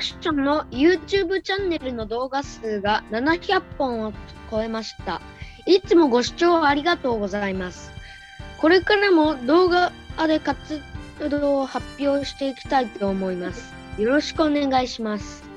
クションの YouTube チャンネルの動画数が700本を超えました。いつもご視聴ありがとうございます。これからも動画で活動を発表していきたいと思います。よろしくお願いします。